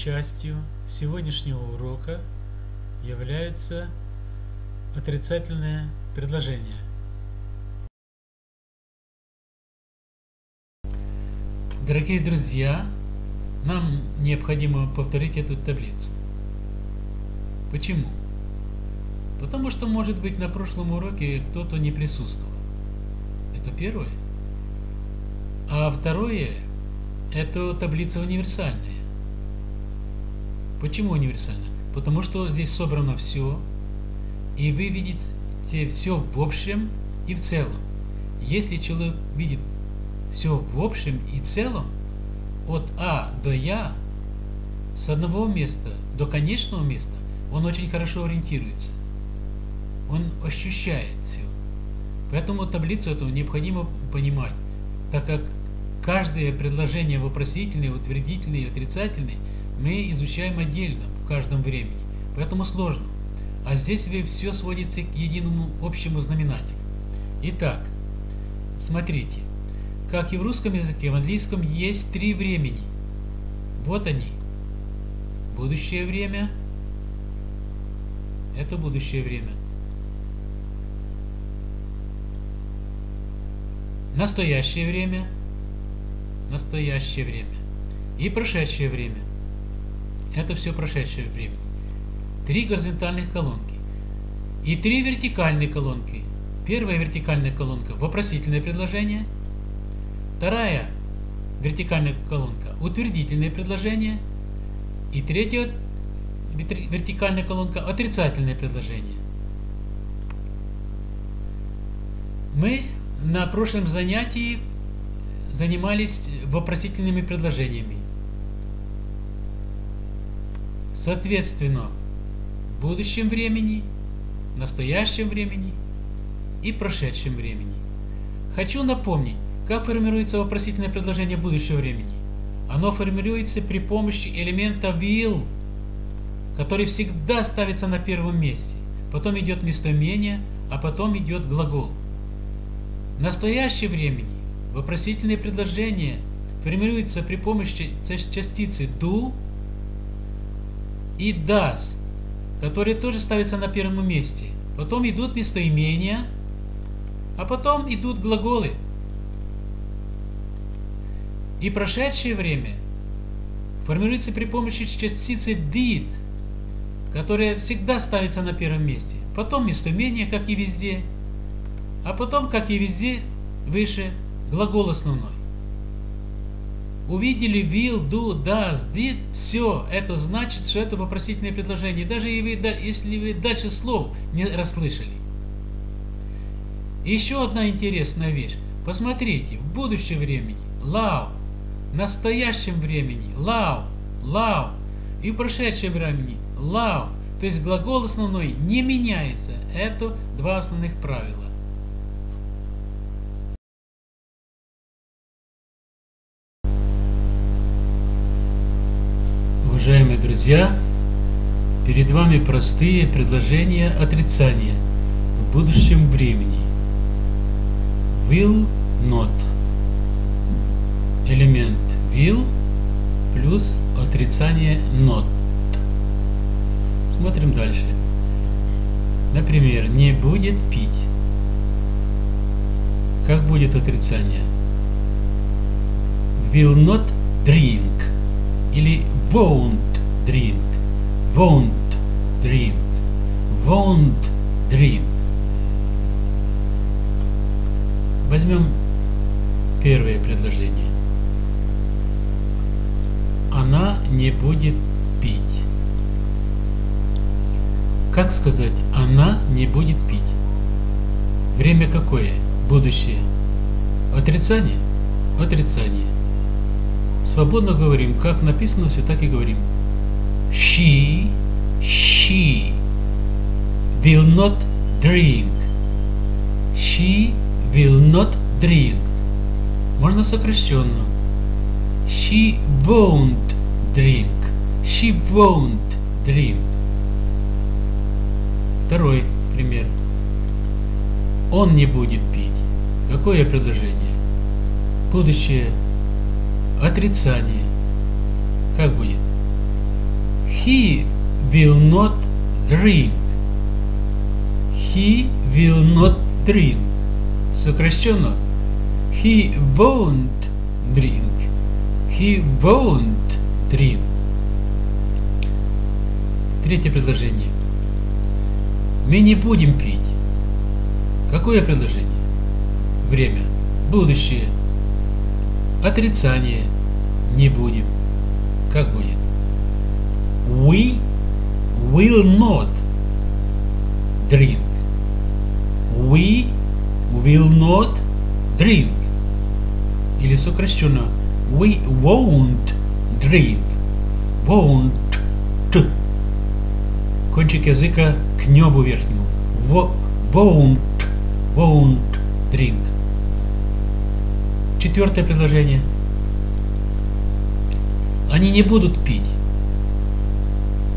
частью сегодняшнего урока является отрицательное предложение. Дорогие друзья, нам необходимо повторить эту таблицу. Почему? Потому что, может быть, на прошлом уроке кто-то не присутствовал. Это первое. А второе, это таблица универсальная. Почему универсальная? Потому что здесь собрано все, и вы видите все в общем и в целом. Если человек видит все в общем и целом, от А до Я, с одного места до конечного места, он очень хорошо ориентируется. Он ощущает все. Поэтому таблицу эту необходимо понимать, так как каждое предложение вопросительное, утвердительное и отрицательное мы изучаем отдельно в каждом времени. Поэтому сложно. А здесь все сводится к единому общему знаменателю. Итак, смотрите. Как и в русском языке, в английском есть три времени. Вот они. Будущее время. Это будущее время. Настоящее время. Настоящее время. И прошедшее время. Это все прошедшее время. Три горизонтальных колонки. И три вертикальные колонки. Первая вертикальная колонка – вопросительное предложение – Вторая вертикальная колонка – утвердительное предложение. И третья вертикальная колонка – отрицательное предложение. Мы на прошлом занятии занимались вопросительными предложениями. Соответственно, будущем времени, настоящем времени и прошедшем времени. Хочу напомнить, как формируется вопросительное предложение будущего времени? Оно формируется при помощи элемента will, который всегда ставится на первом месте. Потом идет местоимение, а потом идет глагол. В настоящее времени вопросительное предложение формируется при помощи частицы do и does, которые тоже ставятся на первом месте. Потом идут местоимения, а потом идут глаголы. И прошедшее время формируется при помощи частицы did, которая всегда ставится на первом месте. Потом местоимение, как и везде. А потом, как и везде, выше глагол основной. Увидели will, do, does, did, все, это значит, что это вопросительное предложение, даже если вы дальше слов не расслышали. Еще одна интересная вещь. Посмотрите, в будущем времени love настоящем времени love, love и в прошедшем времени love. То есть глагол основной не меняется. Это два основных правила. Уважаемые друзья, перед вами простые предложения отрицания в будущем времени. Will not элемент will плюс отрицание not. Смотрим дальше. Например, не будет пить. Как будет отрицание? Will not drink. Или won't drink. Won't drink. Won't drink. Возьмем первое предложение она не будет пить. Как сказать, она не будет пить? Время какое? Будущее. Отрицание? Отрицание. Свободно говорим, как написано все, так и говорим. She, she will not drink. She will not drink. Можно сокращенно. She won't drink. She won't drink. Второй пример. Он не будет пить. Какое предложение? Будущее. Отрицание. Как будет? He will not drink. He will not drink. Сокращенно. He won't drink. He won't drink. Третье предложение. Мы не будем пить. Какое предложение? Время. Будущее. Отрицание. Не будем. Как будет? We will not drink. We will not drink. Или сокращенно We won't drink. Won't. Кончик языка к небу верхнему. Won't. Won't drink. Четвертое предложение. Они не будут пить.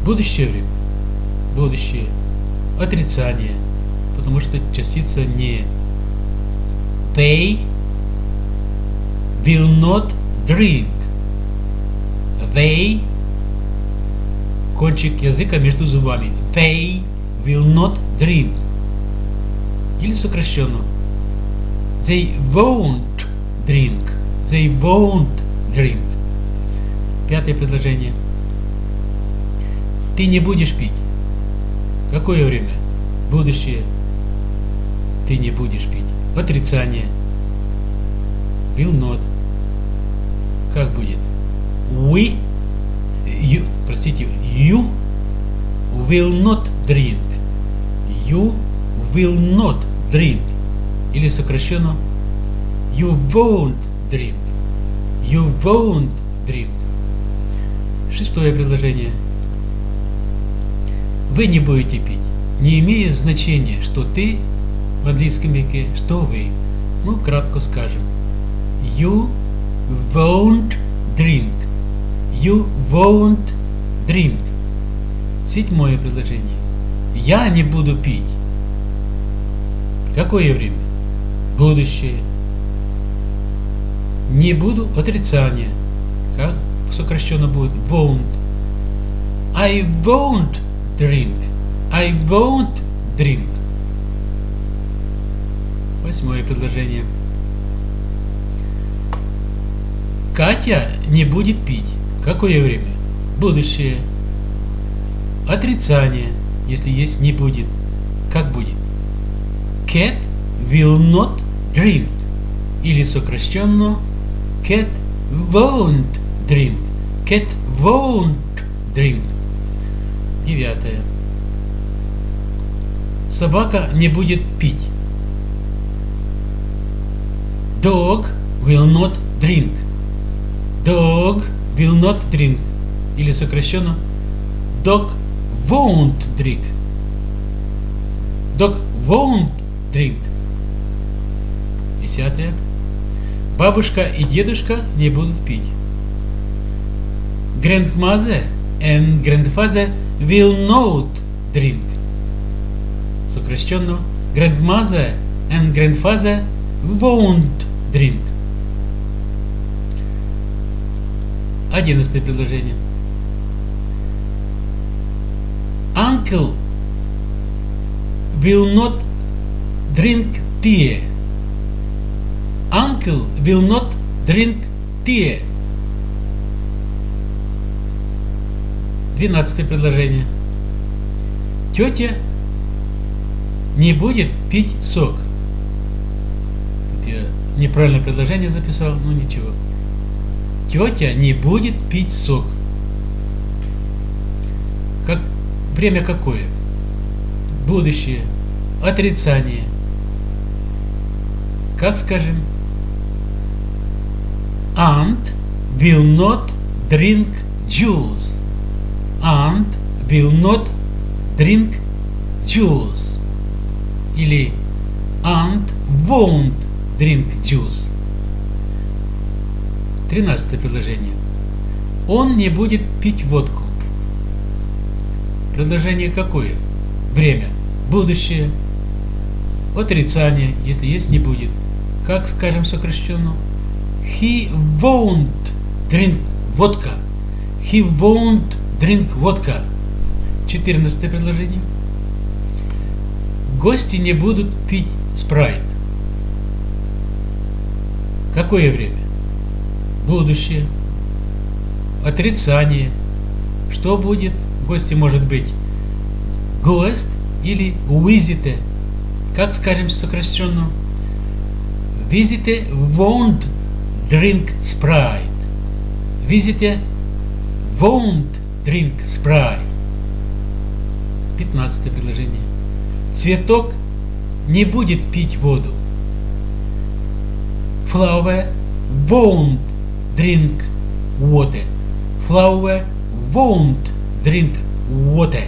Будущее время. Будущее. Отрицание. Потому что частица не. They will not drink. They кончик языка между зубами. They will not drink. Или сокращенно. They won't drink. They won't drink. Пятое предложение. Ты не будешь пить. Какое время? Будущее. Ты не будешь пить. Отрицание. Will not. Как будет? We, you, простите, you will not drink. You will not drink. Или сокращенно You won't drink. You won't drink. Шестое предложение. Вы не будете пить. Не имеет значения, что ты в английском языке, что вы. Ну, кратко скажем. You won't drink. You won't drink. Седьмое предложение. Я не буду пить. Какое время? Будущее. Не буду отрицание. Как сокращенно будет? Won't. I won't drink. I won't drink. Восьмое предложение. Катя не будет пить. Какое время? Будущее. Отрицание, если есть не будет. Как будет? Cat will not drink. Или сокращенно Cat won't drink. Cat won't drink. Девятое. Собака не будет пить. Dog will not drink. Dog will not drink. Или сокращенно Dog won't drink. Dog won't drink. Десятое. Бабушка и дедушка не будут пить. Grandmother and grandfather will not drink. Сокращенно Grandmother and grandfather won't drink. Одиннадцатое предложение. Uncle will not drink tea. Uncle will not drink tea. Двенадцатое предложение. Тетя не будет пить сок. Тут я неправильное предложение записал, но ничего. Тетя не будет пить сок. Как время какое? Будущее. Отрицание. Как скажем? Aunt will not drink juice. Aunt will not drink juice. Или Aunt won't drink juice. Тринадцатое предложение. Он не будет пить водку. Предложение какое? Время. Будущее. Отрицание, если есть, не будет. Как скажем сокращенно? He won't drink водка. He won't drink водка. 14 предложение. Гости не будут пить спрайт. Какое время? Будущее. Отрицание. Что будет? Гости может быть гость или визите. Как скажем сокращенно? Визите won't drink Sprite. Визите won't drink Sprite. 15 предложение. Цветок не будет пить воду. Flower won't drink water. Flower won't drink water.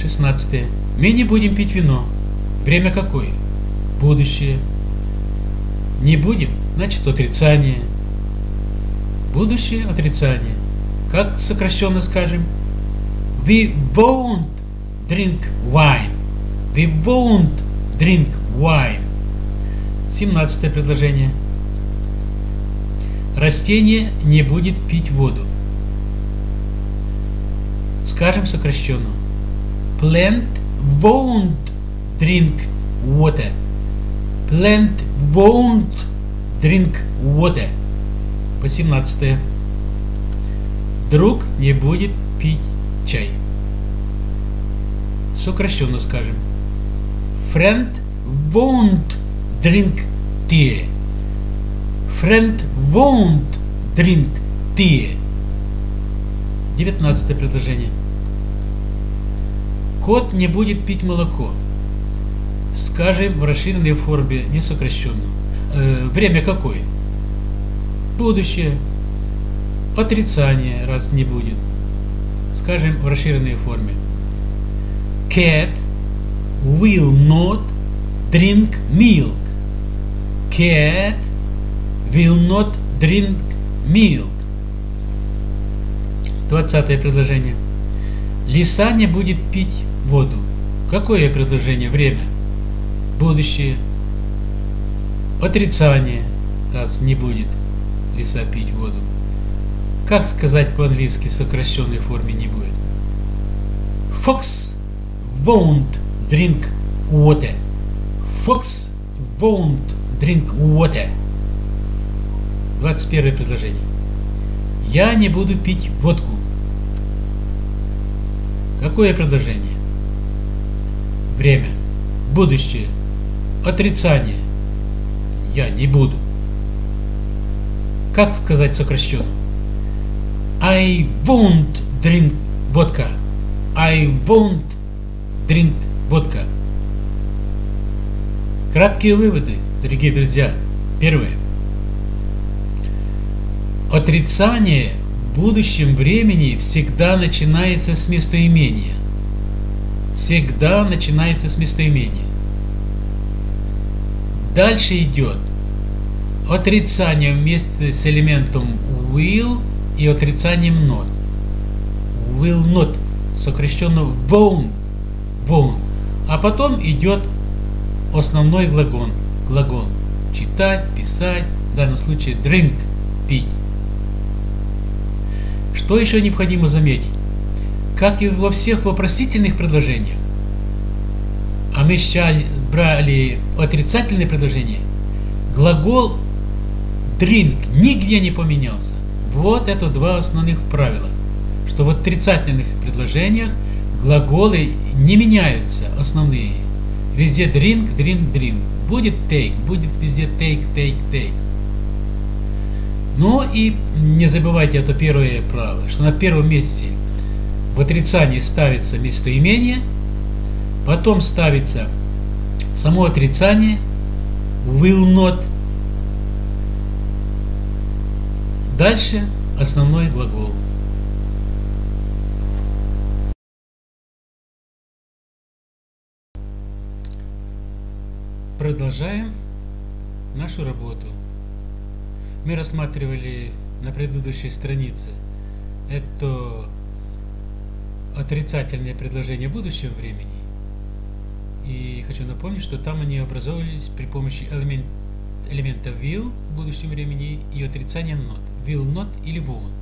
16. Мы не будем пить вино. Время какое? Будущее. Не будем, значит отрицание. Будущее отрицание. Как сокращенно скажем? We won't drink wine. We won't drink wine. 17 предложение. Растение не будет пить воду. Скажем сокращенно. Plant won't drink water. Plant won't drink water. 18. Друг не будет пить чай. Сокращенно скажем. Friend won't drink tea. Friend won't drink tea. 19 предложение. Кот не будет пить молоко. Скажем в расширенной форме, не сокращенно. Э, время какое? Будущее. Отрицание, раз не будет. Скажем в расширенной форме. Cat will not drink milk. Cat will not drink milk. Двадцатое предложение. Лиса не будет пить воду. Какое предложение? Время. Будущее. Отрицание, раз не будет лиса пить воду. Как сказать по-английски сокращенной форме не будет? Fox won't drink water. Fox won't drink water. 21 предложение. Я не буду пить водку. Какое предложение? Время. Будущее. Отрицание. Я не буду. Как сказать сокращенно? I won't drink vodka. I won't drink vodka. Краткие выводы, дорогие друзья. Первое. Отрицание в будущем времени всегда начинается с местоимения. Всегда начинается с местоимения. Дальше идет отрицание вместе с элементом will и отрицанием not. Will not, сокращенно won't, won't. А потом идет основной глагол, глагол. Читать, писать, в данном случае drink, пить. Что еще необходимо заметить? Как и во всех вопросительных предложениях, а мы сейчас брали отрицательные предложения, глагол drink нигде не поменялся. Вот это два основных правила, что в отрицательных предложениях глаголы не меняются, основные. Везде drink, drink, drink. Будет take, будет везде take, take, take. Но и не забывайте это первое правило, что на первом месте в отрицании ставится местоимение, потом ставится само отрицание, will not, дальше основной глагол. Продолжаем нашу работу мы рассматривали на предыдущей странице, это отрицательные предложения будущего времени. И хочу напомнить, что там они образовывались при помощи элемент, элемента will в будущем времени и отрицания not. Will not или won't.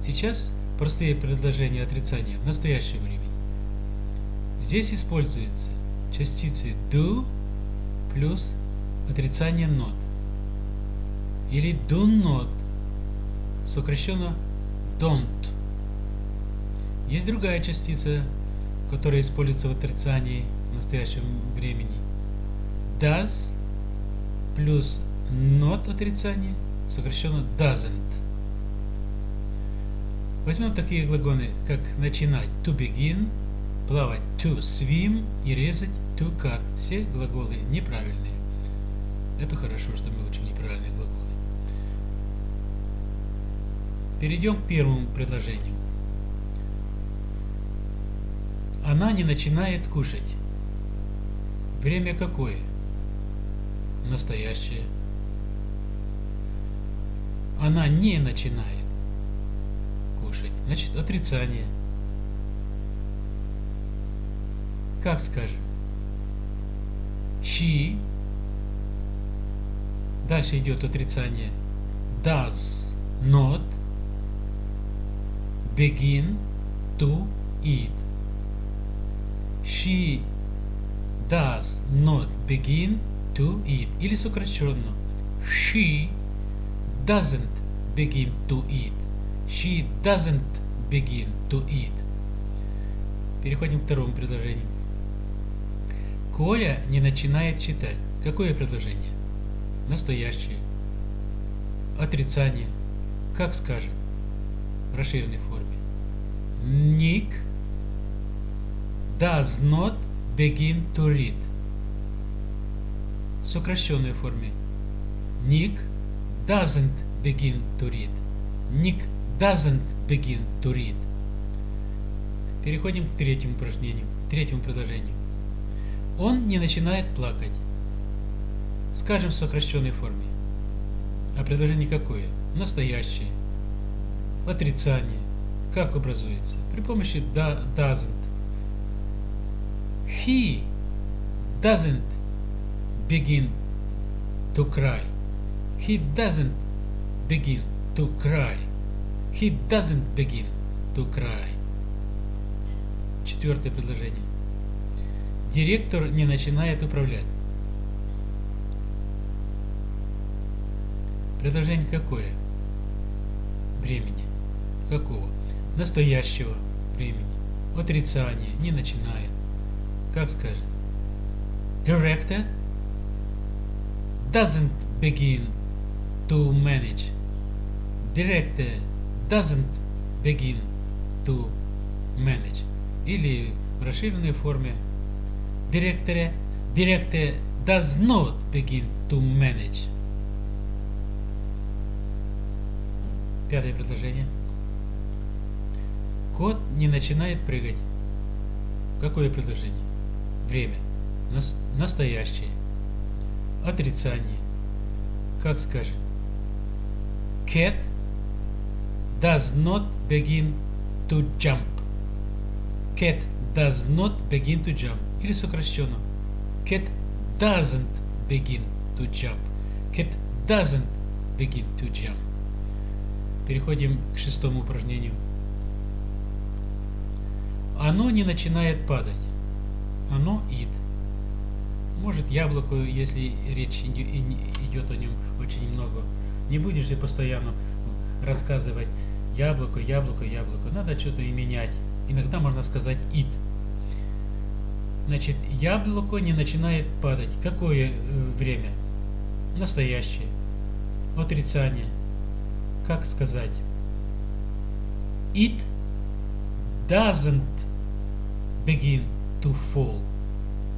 Сейчас простые предложения отрицания в настоящем времени. Здесь используются частицы do плюс отрицание not. Или do not, сокращенно don't. Есть другая частица, которая используется в отрицании настоящем времени. Does плюс not отрицание, сокращенно doesn't. Возьмем такие глаголы, как начинать to begin, плавать to swim и резать to cut. Все глаголы неправильные. Это хорошо, что мы учим неправильные глаголы. Перейдем к первому предложению. Она не начинает кушать. Время какое? Настоящее. Она не начинает кушать. Значит, отрицание. Как скажем? She. Дальше идет отрицание. Does not begin to eat. She does not begin to eat. Или сокращенно. She doesn't begin to eat. She doesn't begin to eat. Переходим к второму предложению. Коля не начинает читать. Какое предложение? Настоящее. Отрицание. Как скажем? В расширенной форме. Nick does not begin to read. В сокращенной форме. Nick doesn't begin to read. Nick doesn't begin to read. Переходим к третьему упражнению, третьему предложению. Он не начинает плакать. Скажем в сокращенной форме. А предложение какое? Настоящее. Отрицание. Как образуется? При помощи doesn't. He doesn't begin to cry. He doesn't begin to cry. He doesn't begin to cry. Четвертое предложение. Директор не начинает управлять. Предложение какое? Времени. Какого? Настоящего времени. Отрицание. Не начинает. Как скажем? Director doesn't begin to manage. Director doesn't begin to manage. Или в расширенной форме Director, director does not begin to manage. Пятое предложение. Кот не начинает прыгать. Какое предложение? Время. Нас, настоящее. Отрицание. Как скажем? Cat does not begin to jump. Cat does not begin to jump. Или сокращенно. Cat doesn't begin to jump. Cat doesn't begin to jump. Переходим к шестому упражнению. Оно не начинает падать. Оно ид. Может яблоко, если речь идет о нем очень много. Не будешь же постоянно рассказывать яблоко, яблоко, яблоко. Надо что-то и менять. Иногда можно сказать ид. Значит, яблоко не начинает падать. Какое э, время? Настоящее. Отрицание. Как сказать? It doesn't begin to fall.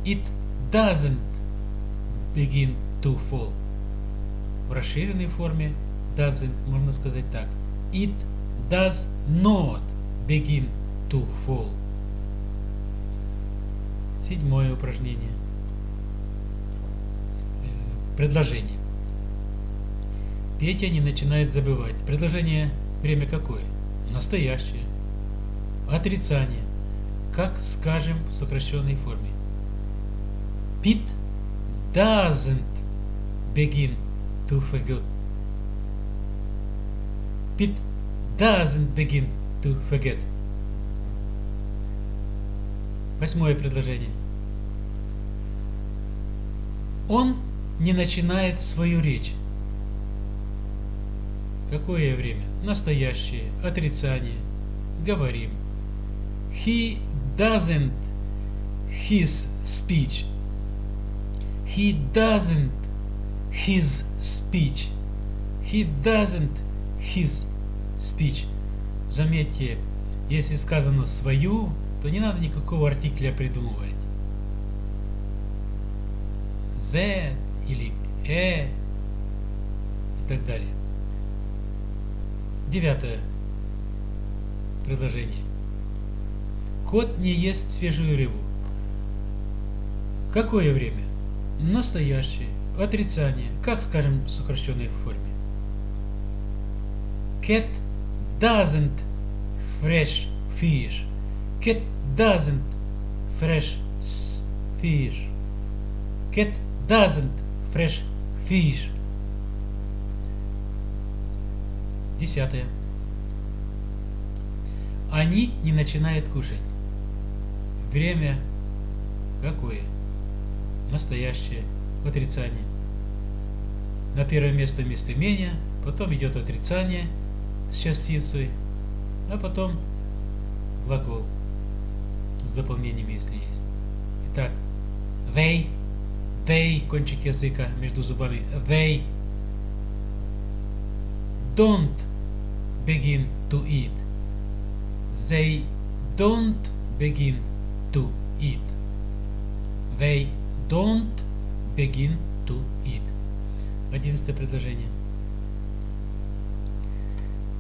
It doesn't begin to fall. В расширенной форме doesn't можно сказать так. It does not begin to fall. Седьмое упражнение. Э, предложение. Петя не начинает забывать. Предложение время какое? Настоящее. Отрицание. Как скажем в сокращенной форме. Pete doesn't begin to forget. Pete doesn't begin to forget. Восьмое предложение. Он не начинает свою речь. Какое время? Настоящее, отрицание. Говорим. He doesn't his speech. He doesn't his speech. He doesn't his speech. Заметьте, если сказано свою, то не надо никакого артикля придумывать. Z или э и так далее. Девятое предложение. Кот не ест свежую рыбу. Какое время? Настоящее. Отрицание. Как скажем в сокращенной форме? Cat doesn't fresh fish. Cat doesn't fresh fish. Cat doesn't fresh fish. Десятое. Они не начинают кушать. Время какое? Настоящее. Отрицание. На первое место местоимение, потом идет отрицание с частицей, а потом глагол с дополнениями, если есть. Итак, they, they, кончик языка между зубами, they don't begin to eat. They don't begin to eat. They don't begin to eat. Одиннадцатое предложение.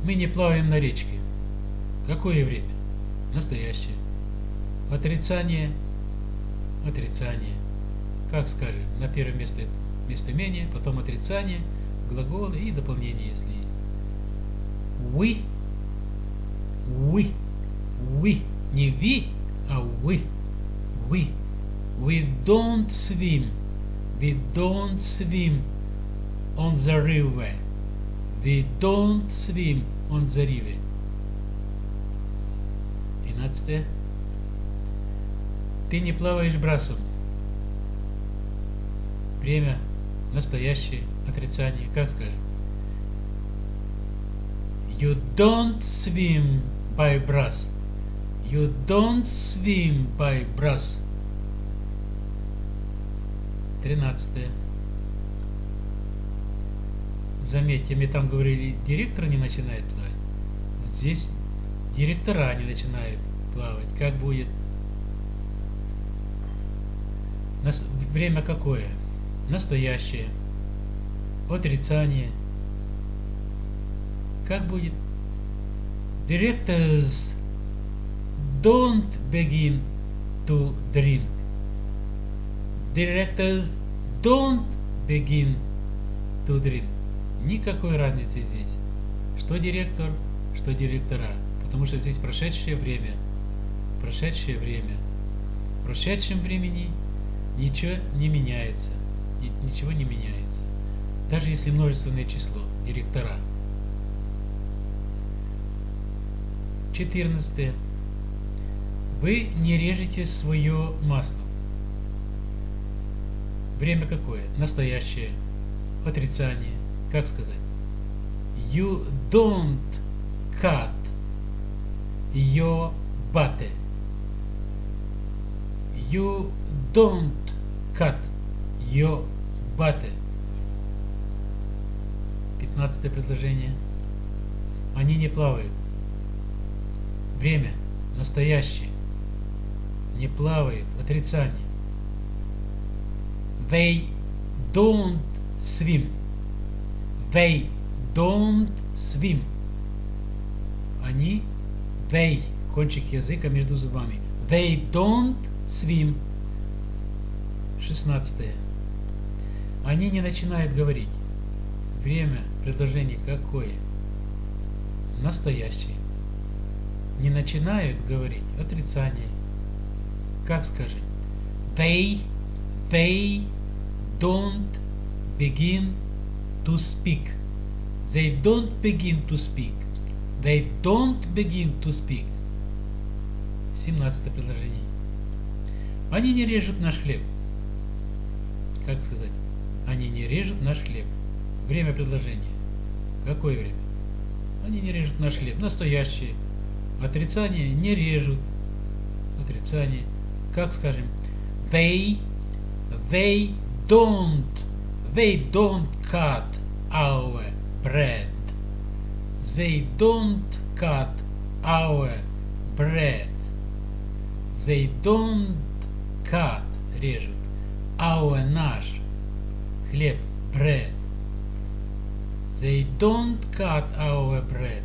Мы не плаваем на речке. Какое время? Настоящее. Отрицание. Отрицание. Как скажем, на первое место местоимение, потом отрицание, глаголы и дополнение, если есть. We, we, we, не we, а we, we, we don't swim, we don't swim on the river, we don't swim on the river. Двенадцатое. Ты не плаваешь брасом. Время настоящее, отрицание, как скажем? You don't swim by brass. You don't swim by brass. Тринадцатое. Заметьте, мне там говорили, директор не начинает плавать. Здесь директора не начинают плавать. Как будет? Нас... Время какое? Настоящее. Отрицание. Как будет? Directors don't begin to drink. Directors don't begin to drink. Никакой разницы здесь. Что директор, что директора. Потому что здесь прошедшее время. Прошедшее время. В прошедшем времени ничего не меняется. Ничего не меняется. Даже если множественное число. Директора. 14. Вы не режете свое масло. Время какое? Настоящее. Отрицание. Как сказать? You don't cut your butter. You don't cut your butter. Пятнадцатое предложение. Они не плавают. Время настоящее. Не плавает. Отрицание. They don't swim. They don't swim. Они, they, кончик языка между зубами. They don't swim. Шестнадцатое. Они не начинают говорить. Время предложения какое? Настоящее. Не начинают говорить. Отрицание. Как скажи? They, they don't begin to speak. They don't begin to speak. They don't begin to speak. 17 предложение. Они не режут наш хлеб. Как сказать? Они не режут наш хлеб. Время предложения. Какое время? Они не режут наш хлеб. Настоящее. Отрицание не режут. Отрицание. Как скажем? They, they don't, they don't cut our bread. They don't cut our bread. They don't cut, режут, our наш хлеб, bread. They don't cut our bread.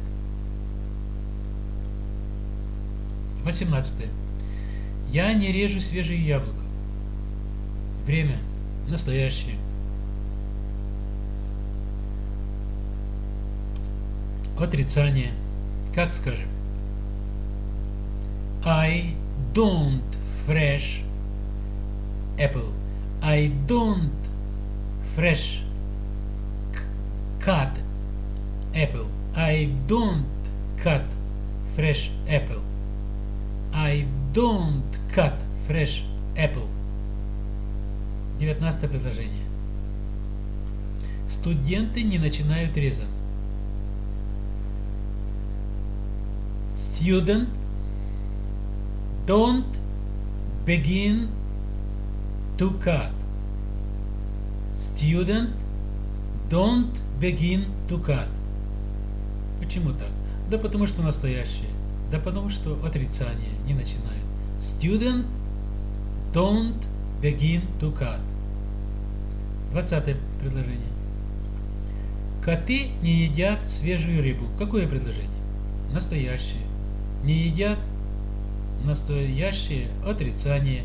18. Я не режу свежие яблоко. Время настоящее. Отрицание. Как скажем? I don't fresh apple. I don't fresh cut apple. I don't cut fresh apple. I don't cut fresh apple. 19 предложение. Студенты не начинают резать. Student don't begin to cut. Student don't begin to cut. Почему так? Да потому что настоящее. Да потому что отрицание не начинает. Student don't begin to cut. 20 предложение. Коты не едят свежую рыбу. Какое предложение? Настоящее. Не едят настоящее отрицание.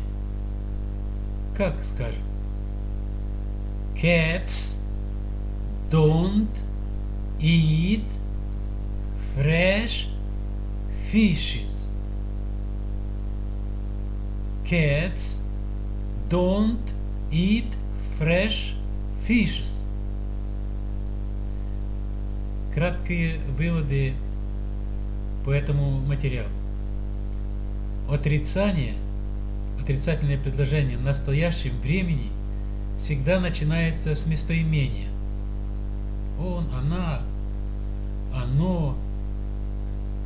Как скажем? Cats don't eat fresh fishes. Cats don't eat fresh fishes. Краткие выводы по этому материалу. Отрицание, отрицательное предложение в настоящем времени всегда начинается с местоимения. Он, она, оно,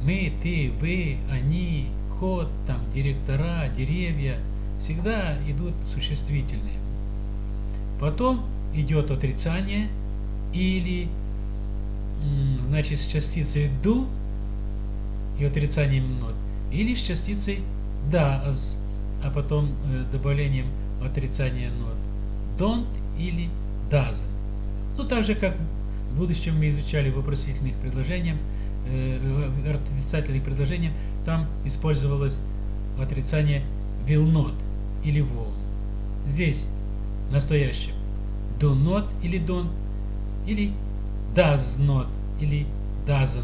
мы, ты, вы, они, кот, там, директора, деревья, всегда идут существительные. Потом идет отрицание или, значит, с частицей do и отрицанием not, или с частицей does, а потом э, добавлением отрицания not. Don't или doesn't. Ну, так же, как в будущем мы изучали вопросительных предложениях, э, отрицательных предложениях, там использовалось отрицание will not или won't. Здесь настоящее do not или don't, или does not или doesn't.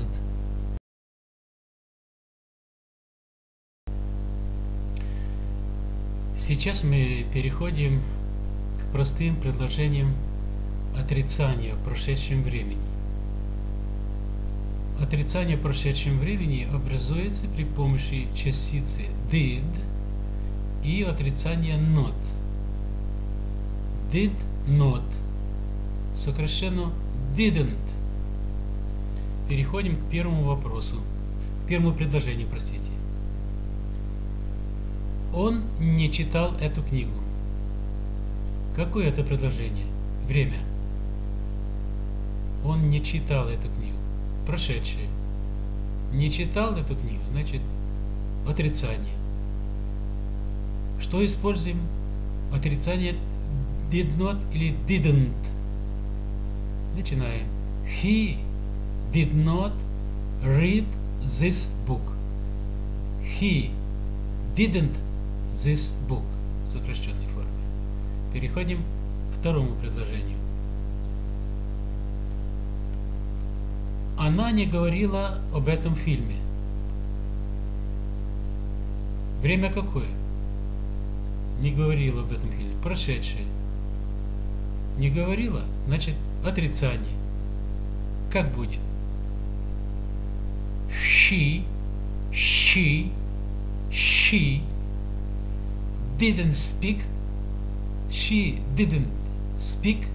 Сейчас мы переходим к простым предложениям отрицания в прошедшем времени. Отрицание прошедшем времени образуется при помощи частицы did и отрицания not. Did not. Сокращенно didn't. Переходим к первому вопросу. К первому предложению, простите. Он не читал эту книгу. Какое это предложение? Время. Он не читал эту книгу. Прошедшее. Не читал эту книгу, значит, отрицание. Что используем? Отрицание did not или didn't. Начинаем. He did not read this book. He didn't this book в сокращенной форме. Переходим к второму предложению. Она не говорила об этом фильме. Время какое? Не говорила об этом фильме. Прошедшее. Не говорила, значит отрицание. Как будет? she, she, she didn't speak, she didn't speak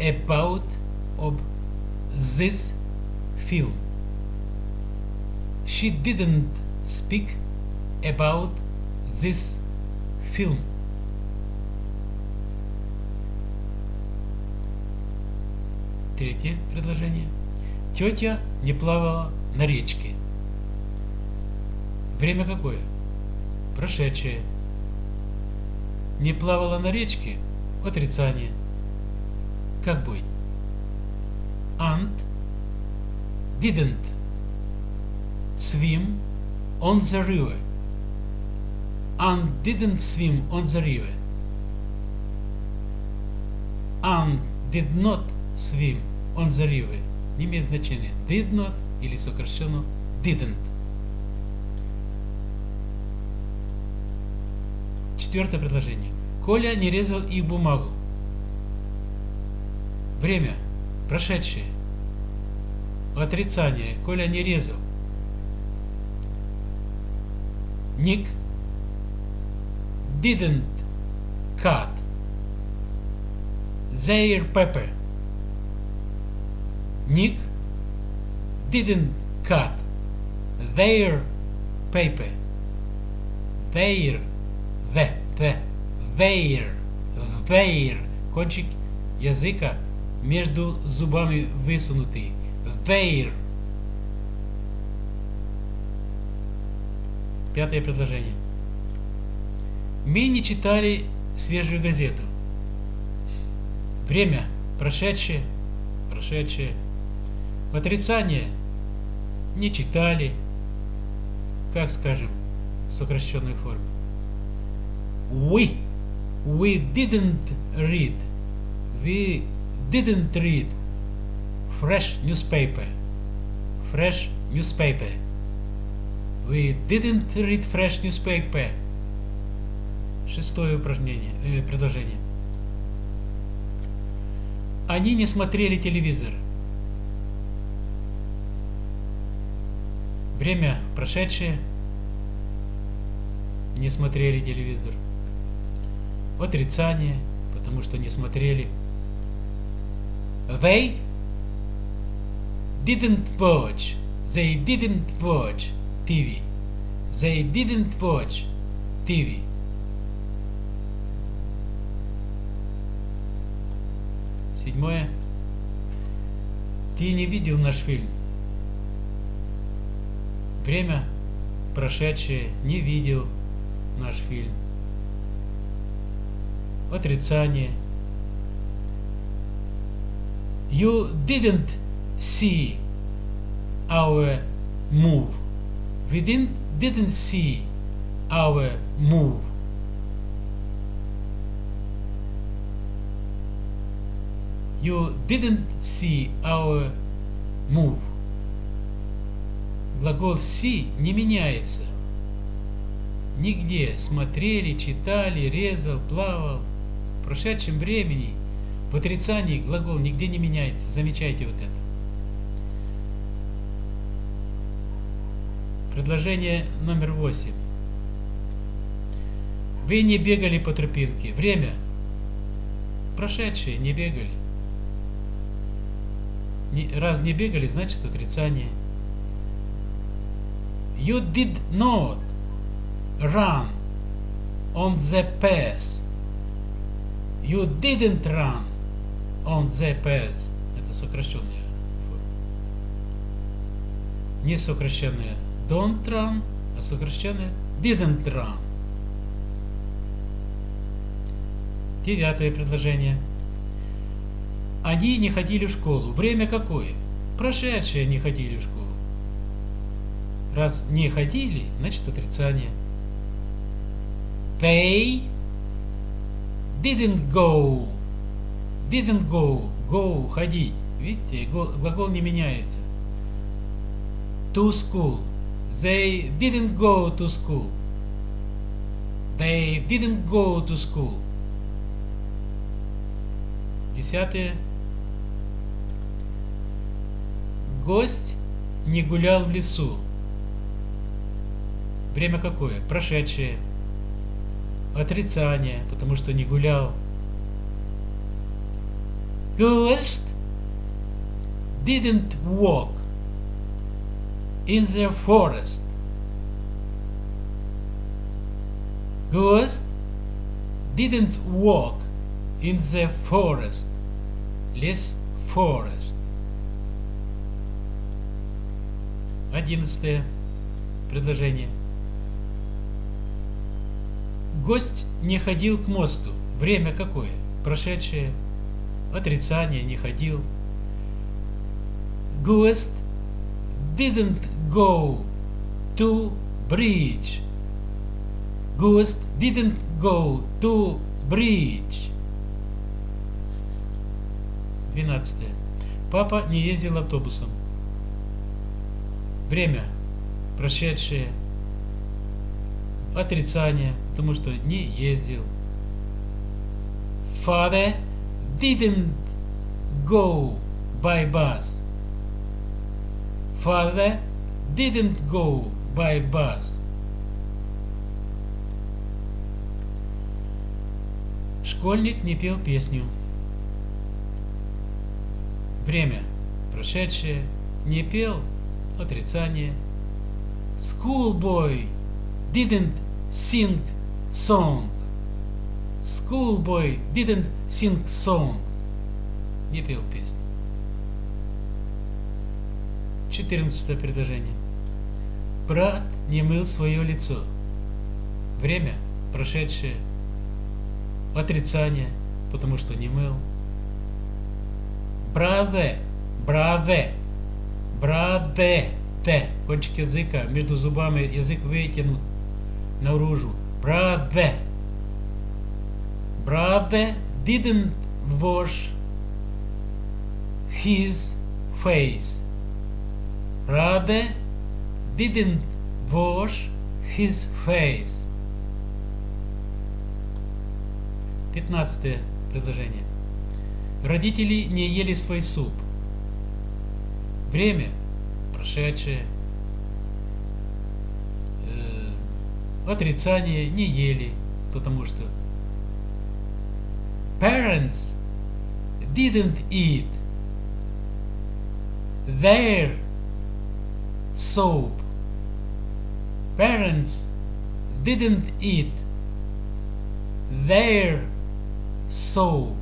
about of this film. She didn't speak about this film. Третье предложение. Тетя не плавала на речке. Время какое? Прошедшее. Не плавала на речке? Отрицание. Как быть? Aunt didn't swim on the river. Aunt didn't swim on the river. Aunt did not swim on the river. Не имеет значения. Did not или сокращенно didn't. Четвертое предложение. Коля не резал их бумагу. Время. Прошедшее. Отрицание. Коля не резал. Ник didn't cut their pepper. Nick didn't cut their paper. Their, the, the, their, their. Кончик языка между зубами высунутый. Their. Пятое предложение. Мы не читали свежую газету. Время прошедшее, прошедшее. Отрицание не читали, как скажем, в сокращенной форме. We, we didn't read, we didn't read fresh newspaper, fresh newspaper. We didn't read fresh newspaper. Шестое упражнение, э, предложение. Они не смотрели телевизор. Время прошедшее. Не смотрели телевизор. Отрицание, потому что не смотрели. They didn't watch. They didn't watch TV. They didn't watch TV. Седьмое. Ты не видел наш фильм. Время прошедшее не видел наш фильм. Отрицание. You didn't see our move. We didn't, didn't see our move. You didn't see our move. Глагол see не меняется. Нигде смотрели, читали, резал, плавал. В прошедшем времени в отрицании глагол нигде не меняется. Замечайте вот это. Предложение номер восемь. Вы не бегали по тропинке. Время. Прошедшие не бегали. Раз не бегали, значит отрицание. You did not run on the path. You didn't run on the path. Это сокращенная форма. Не сокращенная don't run, а сокращенная didn't run. Девятое предложение. Они не ходили в школу. Время какое? Прошедшие не ходили в школу. Раз не ходили, значит отрицание. They didn't go. Didn't go. Go, ходить. Видите, глагол не меняется. To school. They didn't go to school. They didn't go to school. Десятое. Гость не гулял в лесу. Время какое? Прошедшее. Отрицание, потому что не гулял. Ghost didn't walk in the forest. Ghost didn't walk in the forest. Лес forest. Одиннадцатое предложение. Гость не ходил к мосту. Время какое? Прошедшее. Отрицание не ходил. Ghost didn't go to bridge. Ghost didn't go to bridge. 12. Папа не ездил автобусом. Время прошедшее. Отрицание, потому что не ездил. Father didn't go by bus. Father didn't go by bus. Школьник не пел песню. Время прошедшее. Не пел. Отрицание. Schoolboy didn't sing song. Schoolboy didn't sing song. Не пел песню. Четырнадцатое предложение. Брат не мыл свое лицо. Время прошедшее. Отрицание, потому что не мыл. Браве, браве, браве, те. Кончик языка между зубами, язык вытянут наружу. Браве. Brother didn't wash his face. Brother didn't wash his face. Пятнадцатое предложение. Родители не ели свой суп. Время прошедшее. Э, отрицание не ели, потому что parents didn't eat their soap. Parents didn't eat their soap.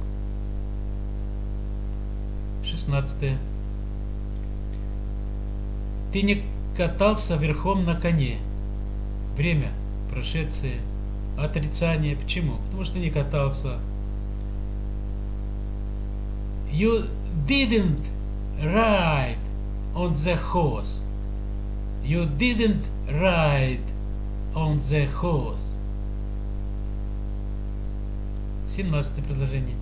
16. Ты не катался верхом на коне. Время прошедшее. Отрицание. Почему? Потому что не катался. You didn't ride on the horse. You didn't ride on the horse. 17 предложение.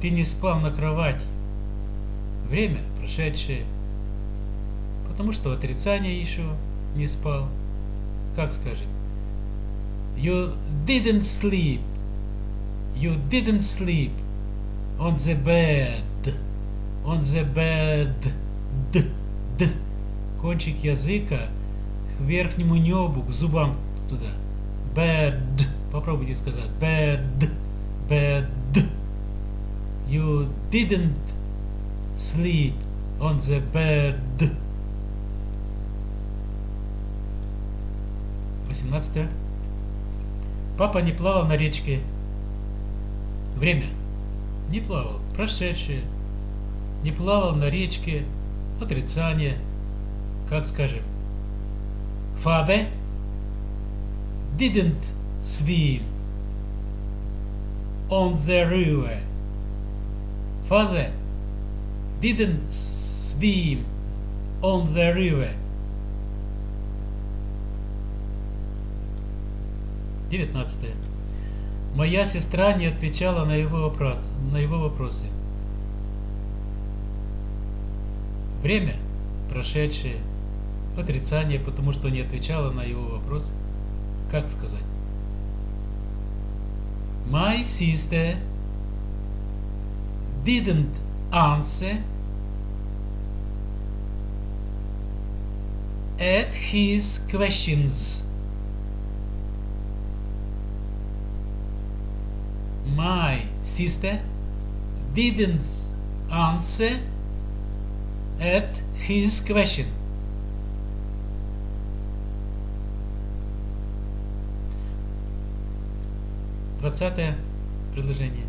Ты не спал на кровати. Время прошедшее. Потому что отрицание еще не спал. Как скажем? You didn't sleep. You didn't sleep on the bed. On the bed. Кончик языка к верхнему небу, к зубам туда. Bed. Попробуйте сказать. Bed. Bed. You didn't sleep on the bed. 18. Папа не плавал на речке. Время. Не плавал. Прошедшее. Не плавал на речке. Отрицание. Как скажем. Father didn't swim on the river. Father didn't swim on the river. 19. Моя сестра не отвечала на его, вопрос, на его вопросы. Время прошедшее, отрицание, потому что не отвечала на его вопрос. Как сказать? My sister didn't answer at his questions. My sister didn't answer at his question. Двадцатое предложение.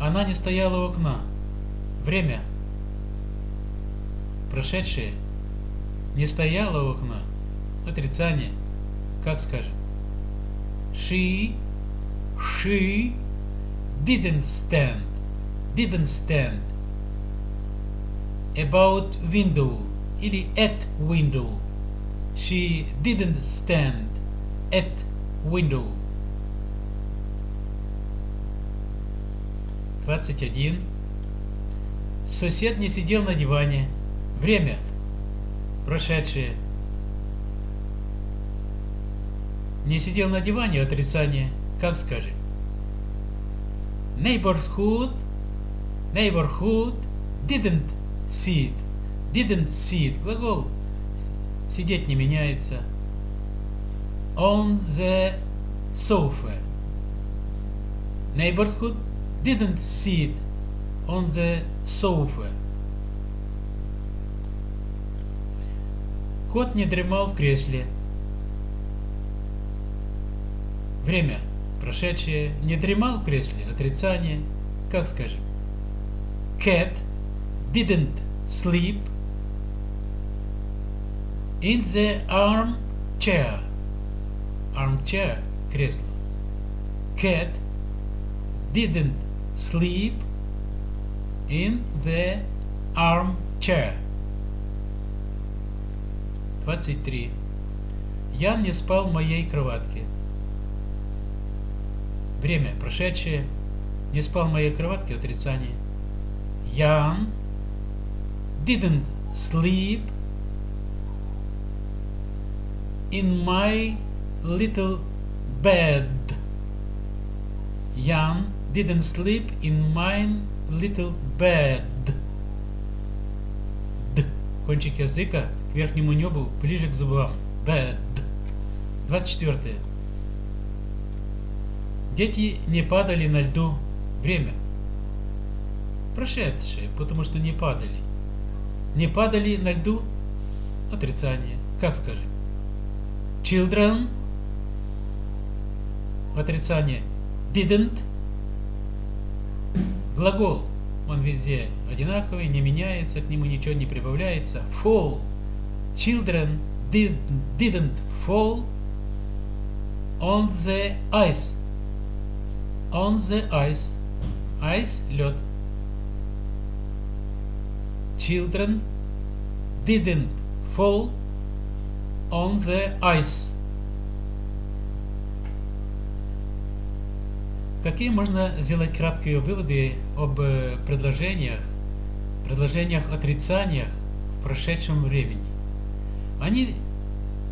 Она не стояла у окна. Время. Прошедшее. Не стояла у окна. Отрицание. Как скажем? She, she didn't stand, didn't stand about window или at window. She didn't stand at window. 21. Сосед не сидел на диване. Время. Прошедшее. Не сидел на диване. Отрицание. Как скажем? Neighborhood. Neighborhood didn't sit. Didn't sit. Глагол. Сидеть не меняется. On the sofa. Neighborhood didn't sit on the sofa. Кот не дремал в кресле. Время прошедшее. Не дремал в кресле. Отрицание. Как скажем? Cat didn't sleep in the armchair. Armchair – кресло. Cat didn't sleep in the armchair. 23. Ян не спал в моей кроватке. Время прошедшее. Не спал в моей кроватке. Отрицание. Ян didn't sleep in my little bed. Ян didn't sleep in my little bed. Д. Кончик языка к верхнему небу, ближе к зубам. Bed. 24. Дети не падали на льду. Время. Прошедшее, потому что не падали. Не падали на льду. Отрицание. Как скажем? Children. Отрицание. Didn't. Глагол, он везде одинаковый, не меняется, к нему ничего не прибавляется. Fall. Children did, didn't fall on the ice. On the ice. Ice – лед. Children didn't fall on the ice. Какие можно сделать краткие выводы об э, предложениях, предложениях отрицаниях в прошедшем времени? Они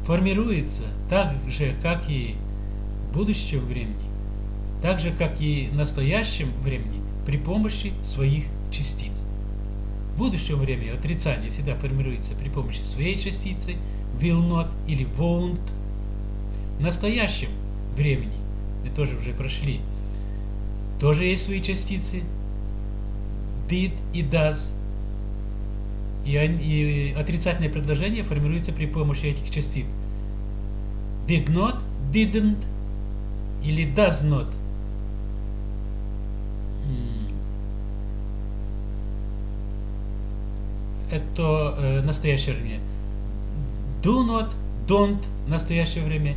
формируются так же, как и в будущем времени, так же, как и в настоящем времени при помощи своих частиц. В будущем времени отрицание всегда формируется при помощи своей частицы will not или won't. В настоящем времени мы тоже уже прошли тоже есть свои частицы. Did и does. И, и отрицательное предложение формируется при помощи этих частиц. Did not, didn't или does not. Это э, настоящее время. Do not, don't настоящее время.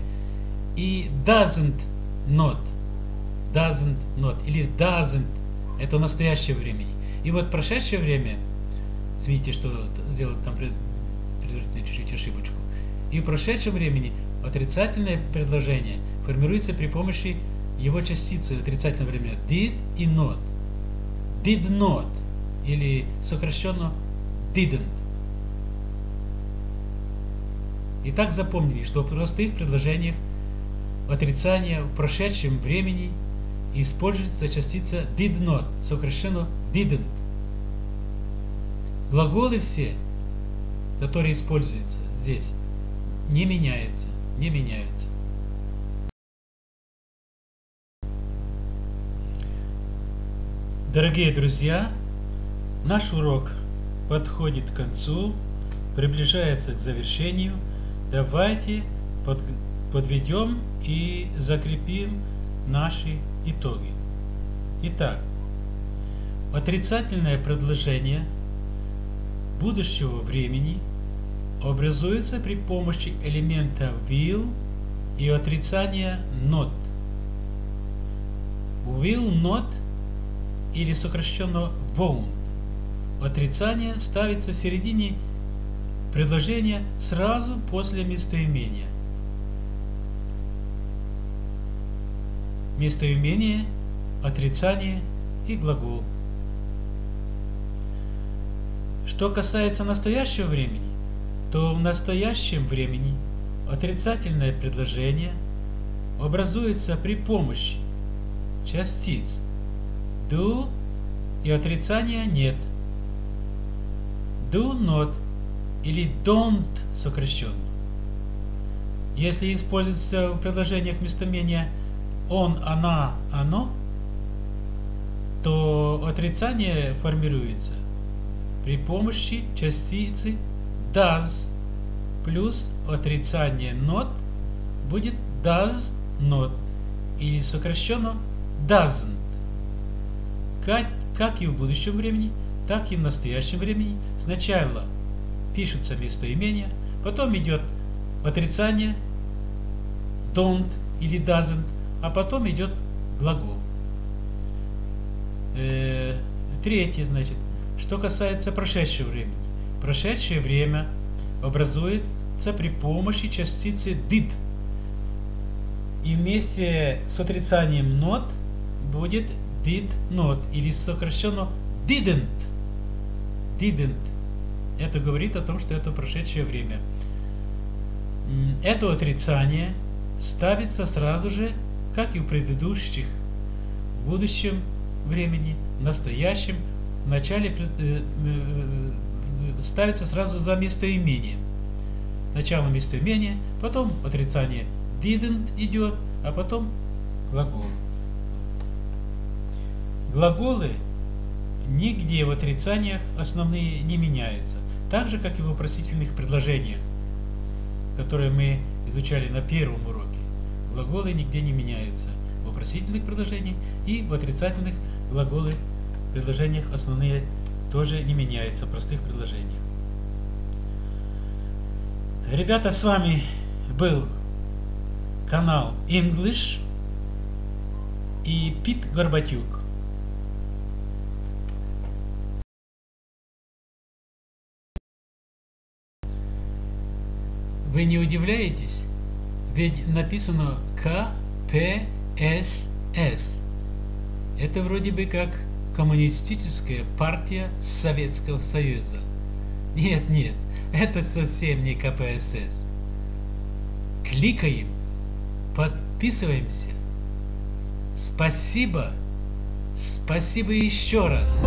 И doesn't not doesn't not или doesn't это настоящее времени. И вот прошедшее время, видите, что сделал там предварительно чуть-чуть ошибочку. И в прошедшем времени отрицательное предложение формируется при помощи его частицы отрицательного времени did и not. Did not или сокращенно didn't. Итак, запомнили, что в простых предложениях отрицание в прошедшем времени – используется частица did not, сокращенно didn't. Глаголы все, которые используются здесь, не меняется, не меняется. Дорогие друзья, наш урок подходит к концу, приближается к завершению. Давайте под, подведем и закрепим наши итоги. Итак, отрицательное предложение будущего времени образуется при помощи элемента will и отрицания not. Will not или сокращенно won't. Отрицание ставится в середине предложения сразу после местоимения. Местоимение, отрицание и глагол. Что касается настоящего времени, то в настоящем времени отрицательное предложение образуется при помощи частиц do и отрицания нет. Do not или don't сокращенно. Если используется в предложениях местоимения он, она, оно, то отрицание формируется при помощи частицы does плюс отрицание not будет does not или сокращенно doesn't. Как, как и в будущем времени, так и в настоящем времени сначала пишется местоимение, потом идет отрицание don't или doesn't, а потом идет глагол. Э, третье, значит, что касается прошедшего времени. Прошедшее время образуется при помощи частицы did. И вместе с отрицанием not будет did not или сокращенно didn't. Didn't. Это говорит о том, что это прошедшее время. Это отрицание ставится сразу же, как и в предыдущих, в будущем времени, в настоящем, в начале э, э, э, ставится сразу за местоимение. Сначала местоимение, потом отрицание didn't идет, а потом глагол. Глаголы нигде в отрицаниях основные не меняются, так же, как и в вопросительных предложениях, которые мы изучали на первом уроке. Глаголы нигде не меняются в вопросительных предложениях и в отрицательных глаголы в предложениях основные тоже не меняются в простых предложениях. Ребята, с вами был канал English и Пит Горбатюк. Вы не удивляетесь? Ведь написано КПСС. Это вроде бы как коммунистическая партия Советского Союза. Нет, нет, это совсем не КПСС. Кликаем, подписываемся. Спасибо, спасибо еще раз.